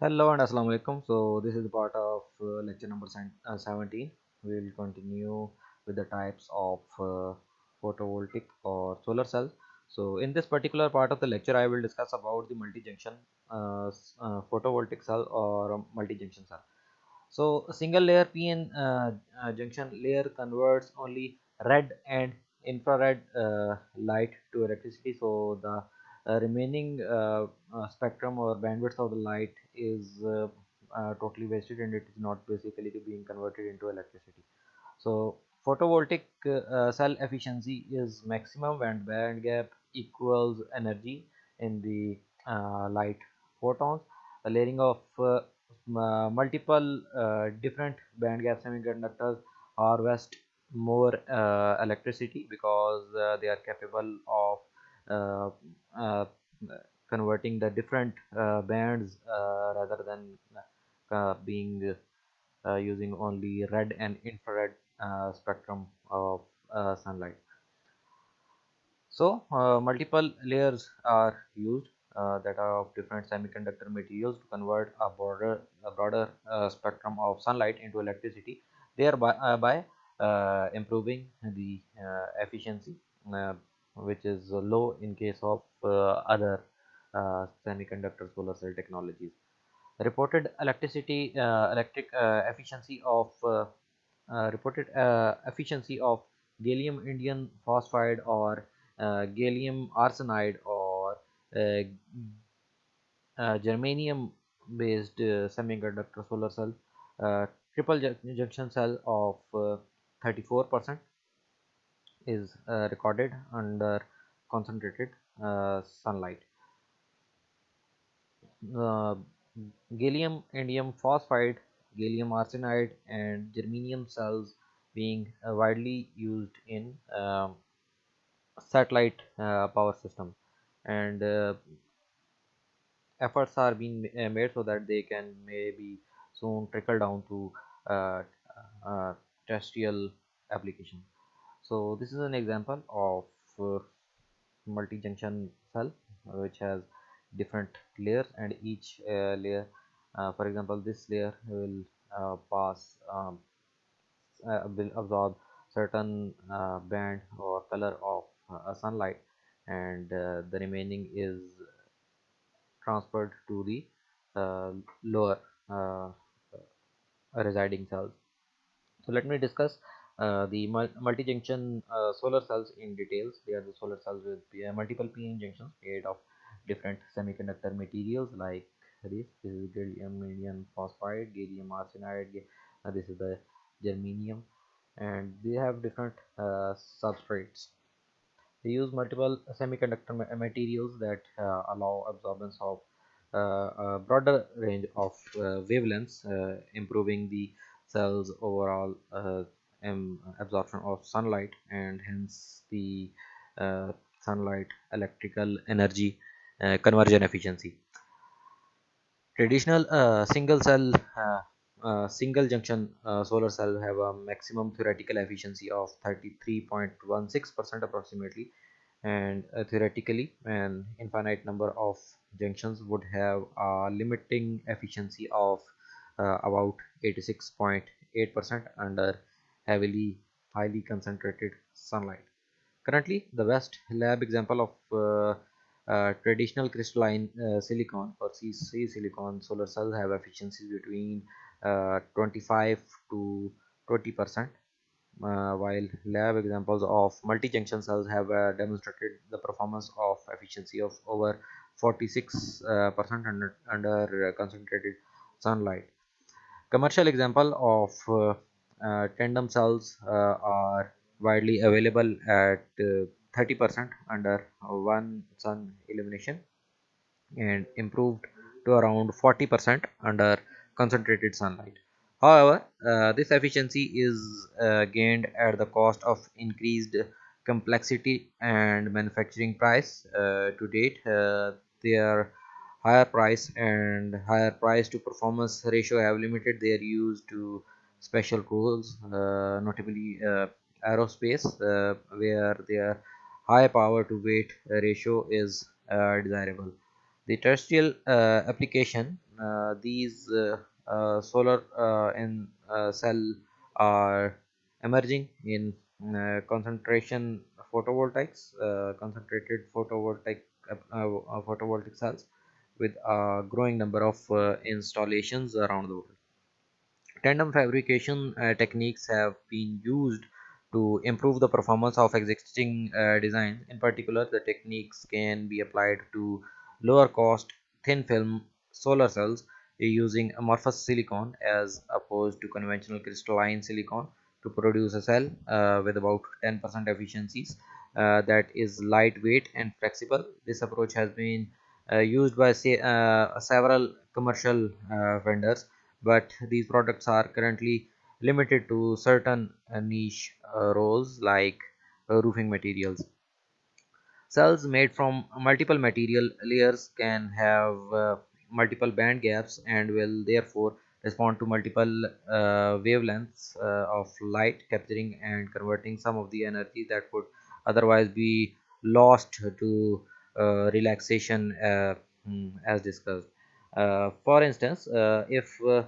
Hello and Assalamu alaikum. So this is the part of uh, lecture number uh, 17. We will continue with the types of uh, photovoltaic or solar cells. So in this particular part of the lecture, I will discuss about the multi-junction uh, uh, photovoltaic cell or multi-junction cell. So single layer PN uh, junction layer converts only red and infrared light to electricity. So the remaining spectrum or bandwidth of the light is totally wasted and it is not basically being converted into electricity. So photovoltaic cell efficiency is maximum when band gap equals energy in the light photons. The layering of multiple uh, different band gap semiconductors harvest more uh, electricity because uh, they are capable of uh, uh, converting the different uh, bands rather than being using only red and infrared spectrum of sunlight. So multiple layers are used uh, that are of different semiconductor materials to convert a broader, a broader uh, spectrum of sunlight into electricity thereby uh, by uh, improving the uh, efficiency uh, which is low in case of other Uh, semiconductor solar cell technologies. Reported electricity uh, electric uh, efficiency of reported efficiency of gallium indium phosphide or gallium arsenide or uh, uh, germanium based uh, semiconductor solar cell triple junction cell of 34% is recorded under concentrated sunlight gallium indium phosphide gallium arsenide and germanium cells being uh, widely used in uh, satellite uh, power system. And uh, efforts are being uh, made so that they can maybe soon trickle down to uh, uh, terrestrial application. So this is an example of uh, multi-junction cell which has different layers and each uh, layer uh, for example this layer will pass um, will absorb certain band or color of sunlight and uh, the remaining is transferred to the uh, lower uh, residing cells. So let me discuss uh, the multi-junction uh, solar cells in details. They are the solar cells with multiple p-n junctions made of different semiconductor materials like this this is gallium phosphide gallium arsenide uh, this is the germanium and they have different substrates. They use multiple semiconductor materials that uh, allow absorbance of uh, a broader range of uh, wavelengths, improving the cell's overall absorption of sunlight and hence the sunlight electrical energy conversion efficiency. Traditional uh, single cell uh, uh, single junction solar cell have a maximum theoretical efficiency of 33.16 percent approximately and uh, theoretically an infinite number of junctions would have a limiting efficiency of uh, about 86.8 percent under heavily highly concentrated sunlight. Currently the best lab example of uh, uh, traditional crystalline uh, silicon or C, C silicon. Solar cells have efficiencies between uh, 25 to 20 percent uh, while lab examples of multi-junction cells have uh, demonstrated the performance of efficiency of over 46 uh, percent under, under concentrated sunlight. Commercial example of uh, uh, tandem cells uh, are widely available at 30 percent under one sun illumination and improved to around 40 percent under concentrated sunlight However, uh, this efficiency is uh, gained at the cost of increased complexity and manufacturing price. Uh, to date, uh, their higher price and higher price to performance ratio have limited their use to special rules, uh, notably uh, aerospace, where their high power to weight ratio is uh, desirable. The terrestrial uh, application uh, these uh, uh, solar uh, in cell are emerging in concentration photovoltaics concentrated photovoltaic photovoltaic cells with a growing number of installations around the world tandem fabrication uh, techniques have been used to improve the performance of existing uh, designs. In particular, the techniques can be applied to lower cost thin film solar cells using amorphous silicon as opposed to conventional crystalline silicon to produce a cell uh, with about 10% efficiencies uh, that is lightweight and flexible. This approach has been uh, used by say, uh, several commercial uh, vendors but these products are currently limited to certain uh, niche uh, roles like uh, roofing materials. Cells made from multiple material layers can have uh, multiple band gaps and will therefore respond to multiple uh, wavelengths uh, of light capturing and converting some of the energy that would otherwise be lost to relaxation hmm, as discussed uh, for instance uh, if uh,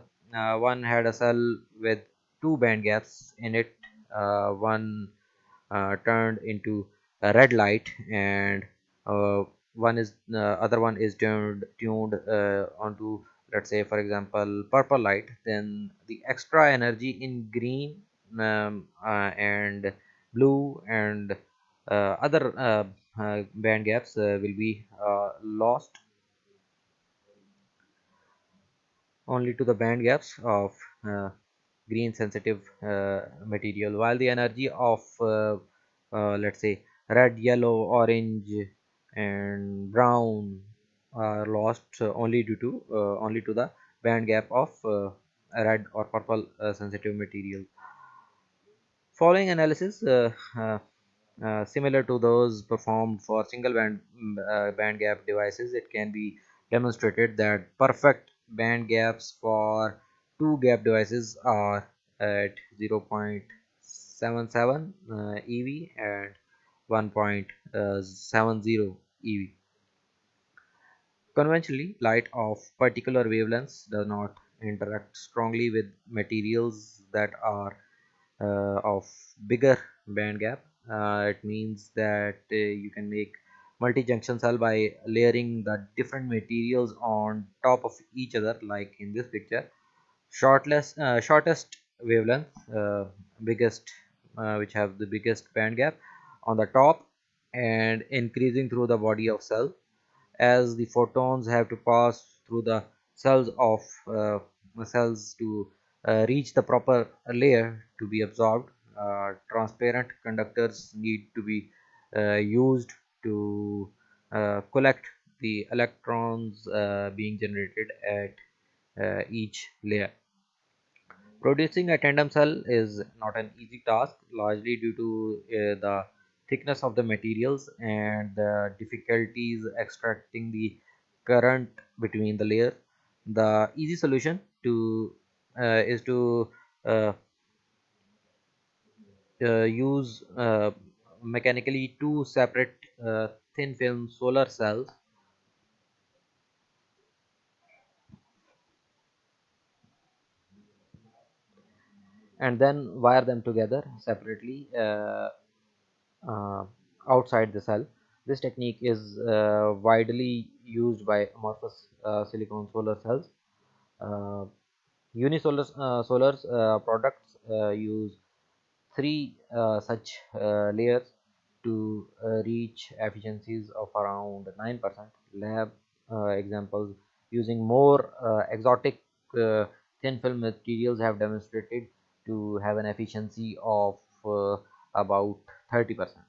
one had a cell with two band gaps in it one turned into a red light and one is uh, other one is tuned tuned uh, onto let's say for example purple light then the extra energy in green um, uh, and blue and other band gaps will be lost. Only to the band gaps of uh, green sensitive uh, material while the energy of uh, uh let's say red yellow orange and brown are lost only due to only to the band gap of red or purple sensitive material. Following analysis uh, similar to those performed for single band uh, band gap devices it can be demonstrated that perfect band gaps for two gap devices are at 0.77 uh, eV and 1.70 EV. Conventionally, light of particular wavelengths does not interact strongly with materials that are uh, of bigger band gap. Uh, it means that uh, you can make multi-junction cell by layering the different materials on top of each other like in this picture shortless uh, shortest wavelength uh, biggest uh, which have the biggest band gap on the top and increasing through the body of cell as the photons have to pass through the cells of uh, cells to uh, reach the proper layer to be absorbed uh, transparent conductors need to be used to uh, collect the electrons uh, being generated at uh, each layer. Producing a tandem cell is not an easy task largely due to uh, the thickness of the materials and the difficulties extracting the current between the layers. The easy solution to uh, is to uh, use mechanically two separate uh, thin film solar cells and then wire them together separately uh, uh, outside the cell this technique is uh, widely used by amorphous uh, silicon solar cells uh, Uni-Solar solar products use three such layers to uh, reach efficiencies of around 9%. Lab uh, examples using more uh, exotic thin film materials have demonstrated to have an efficiency of uh, about 30%.